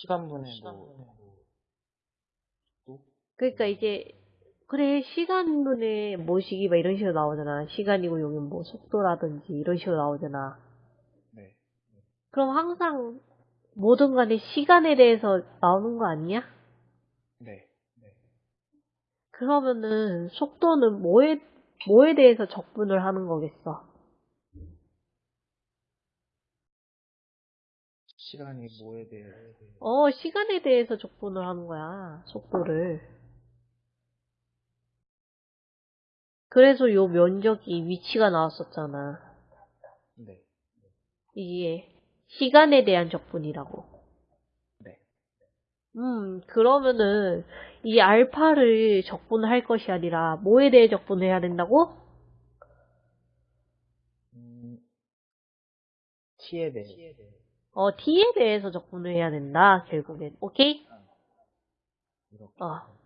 시간분의 뭐, 또? 그러니까 이제 그래 시간분의 뭐시기 막 이런 식으로 나오잖아. 시간이고 여기 뭐 속도라든지 이런 식으로 나오잖아. 네. 그럼 항상 뭐든 간에 시간에 대해서 나오는 거 아니야? 네. 그러면은 속도는 뭐에 뭐에 대해서 적분을 하는 거겠어? 시간이 뭐에 대해 어, 시간에 대해서 적분을 하는 거야. 속도를. 그래서 요 면적이 위치가 나왔었잖아. 네. 이게 시간에 대한 적분이라고. 네. 음, 그러면은 이 알파를 적분할 것이 아니라 뭐에 대해 적분해야 된다고? 음, t에 대해 어, t에 대해서 적분을 해야 된다, 결국엔. 오케이? 이렇게 어.